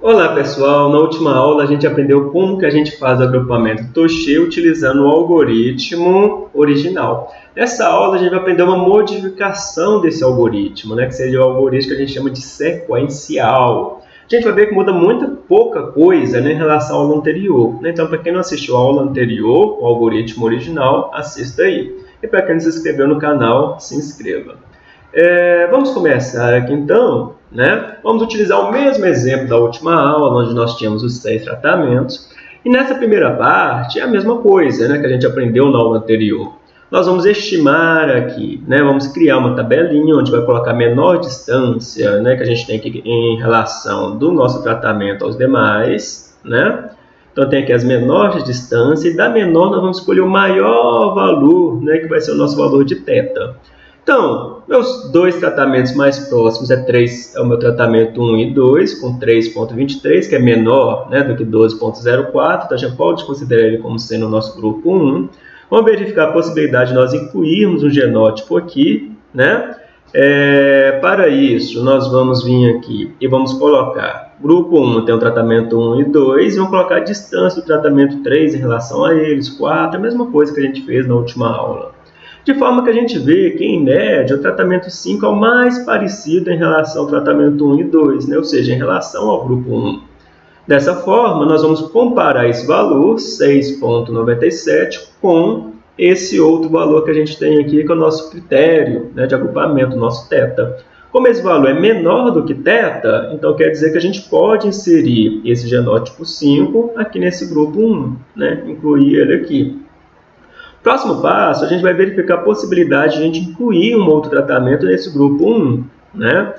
Olá pessoal, na última aula a gente aprendeu como que a gente faz o agrupamento Toche utilizando o algoritmo original. Nessa aula a gente vai aprender uma modificação desse algoritmo, né, que seria o algoritmo que a gente chama de sequencial. A gente vai ver que muda muita pouca coisa né, em relação ao anterior. Né? Então, para quem não assistiu a aula anterior, o algoritmo original, assista aí. E para quem não se inscreveu no canal, se inscreva. É, vamos começar aqui então. Né? Vamos utilizar o mesmo exemplo da última aula, onde nós tínhamos os seis tratamentos. E nessa primeira parte é a mesma coisa né, que a gente aprendeu na aula anterior. Nós vamos estimar aqui, né, vamos criar uma tabelinha onde vai colocar a menor distância né, que a gente tem aqui em relação do nosso tratamento aos demais. Né? Então tem aqui as menores distâncias e da menor nós vamos escolher o maior valor, né, que vai ser o nosso valor de θ. Então, meus dois tratamentos mais próximos é, 3, é o meu tratamento 1 e 2, com 3.23, que é menor né, do que 12.04, então gente pode considerar ele como sendo o nosso grupo 1. Vamos verificar a possibilidade de nós incluirmos um genótipo aqui, né? É, para isso, nós vamos vir aqui e vamos colocar grupo 1 tem o tratamento 1 e 2, e vamos colocar a distância do tratamento 3 em relação a eles, 4, a mesma coisa que a gente fez na última aula. De forma que a gente vê que, em média, o tratamento 5 é o mais parecido em relação ao tratamento 1 e 2, né? ou seja, em relação ao grupo 1. Dessa forma, nós vamos comparar esse valor, 6,97, com esse outro valor que a gente tem aqui, que é o nosso critério né, de agrupamento, nosso θ. Como esse valor é menor do que θ, então quer dizer que a gente pode inserir esse genótipo 5 aqui nesse grupo 1, né, incluir ele aqui. Próximo passo, a gente vai verificar a possibilidade de a gente incluir um outro tratamento nesse grupo 1. Né?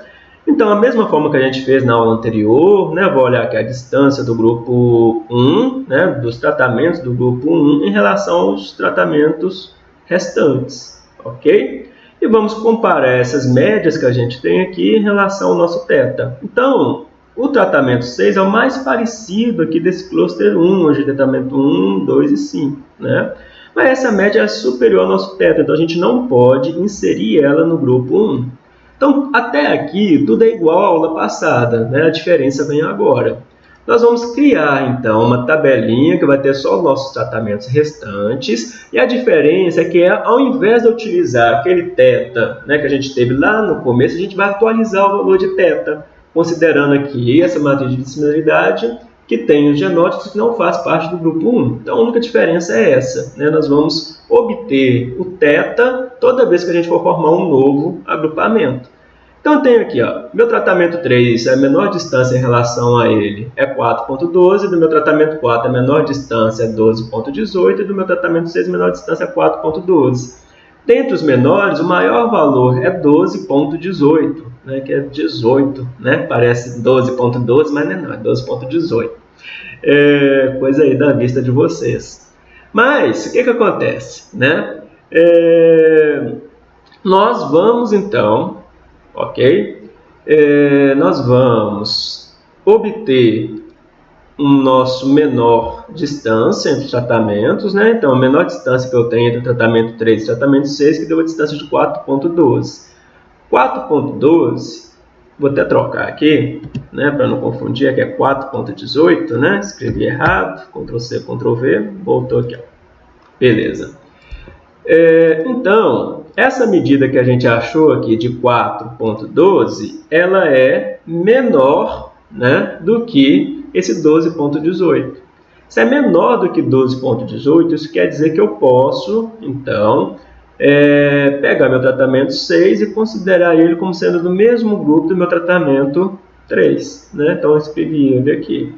Então, a mesma forma que a gente fez na aula anterior, né, vou olhar aqui a distância do grupo 1, né, dos tratamentos do grupo 1 em relação aos tratamentos restantes, ok? E vamos comparar essas médias que a gente tem aqui em relação ao nosso θ. Então, o tratamento 6 é o mais parecido aqui desse cluster 1, onde tratamento 1, 2 e 5, né? Mas essa média é superior ao nosso teto, então a gente não pode inserir ela no grupo 1. Então, até aqui, tudo é igual à aula passada, né? a diferença vem agora. Nós vamos criar, então, uma tabelinha que vai ter só os nossos tratamentos restantes. E a diferença é que, ao invés de utilizar aquele θ né, que a gente teve lá no começo, a gente vai atualizar o valor de θ, considerando aqui essa matriz de similaridade que tem os genótipos que não faz parte do grupo 1. Então, a única diferença é essa. Né? Nós vamos obter o θ toda vez que a gente for formar um novo agrupamento. Então, eu tenho aqui, ó, meu tratamento 3, a menor distância em relação a ele é 4.12, do meu tratamento 4, a menor distância é 12.18, e do meu tratamento 6, a menor distância é 4.12. Dentre os menores, o maior valor é 12.18, né, que é 18, né? parece 12.12, mas não é, não, é 12.18 é, coisa aí da vista de vocês. Mas, o que, que acontece? Né? É, nós vamos, então, ok? É, nós vamos obter um nosso menor distância entre os tratamentos, né? Então, a menor distância que eu tenho entre o tratamento 3 e o tratamento 6, que deu uma distância de 4.12. 4.12 Vou até trocar aqui, né, para não confundir, aqui é 4.18, né? Escrevi errado, Ctrl C, Ctrl V, voltou aqui, ó. Beleza. É, então, essa medida que a gente achou aqui de 4.12, ela é menor né, do que esse 12.18. Se é menor do que 12.18, isso quer dizer que eu posso, então, é, pegar meu tratamento 6 e considerar ele como sendo do mesmo grupo do meu tratamento 3. Né? Então, escrevi ele aqui.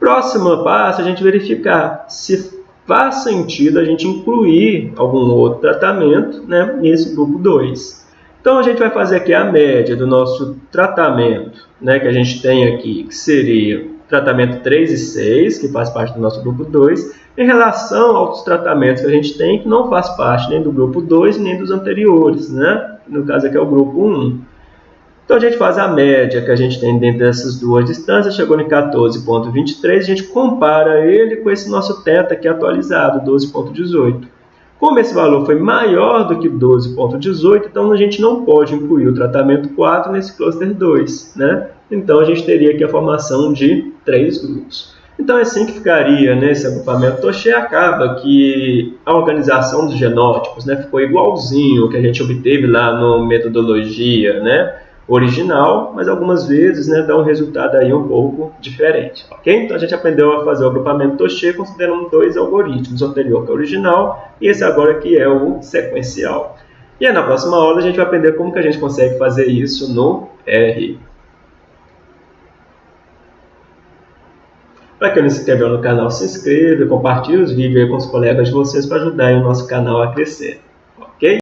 Próximo passo, a gente verificar se faz sentido a gente incluir algum outro tratamento né, nesse grupo 2. Então, a gente vai fazer aqui a média do nosso tratamento, né, que a gente tem aqui, que seria tratamento 3 e 6, que faz parte do nosso grupo 2, em relação aos tratamentos que a gente tem, que não faz parte nem do grupo 2 nem dos anteriores, né? no caso aqui é o grupo 1. Então a gente faz a média que a gente tem dentro dessas duas distâncias, chegou em 14.23, a gente compara ele com esse nosso θ aqui atualizado, 12.18. Como esse valor foi maior do que 12.18, então a gente não pode incluir o tratamento 4 nesse cluster 2. Né? Então a gente teria aqui a formação de três grupos. Então é assim que ficaria nesse agrupamento Toche, acaba que a organização dos genótipos né, ficou igualzinho o que a gente obteve lá no metodologia né, original, mas algumas vezes né, dá um resultado aí um pouco diferente. ok? Então a gente aprendeu a fazer o agrupamento Toche considerando dois algoritmos, o anterior que é o original e esse agora que é o sequencial. E aí, na próxima aula a gente vai aprender como que a gente consegue fazer isso no R. Para quem não se inscreveu no canal, se inscreva, compartilhe os vídeos com os colegas de vocês para ajudar o nosso canal a crescer. Ok?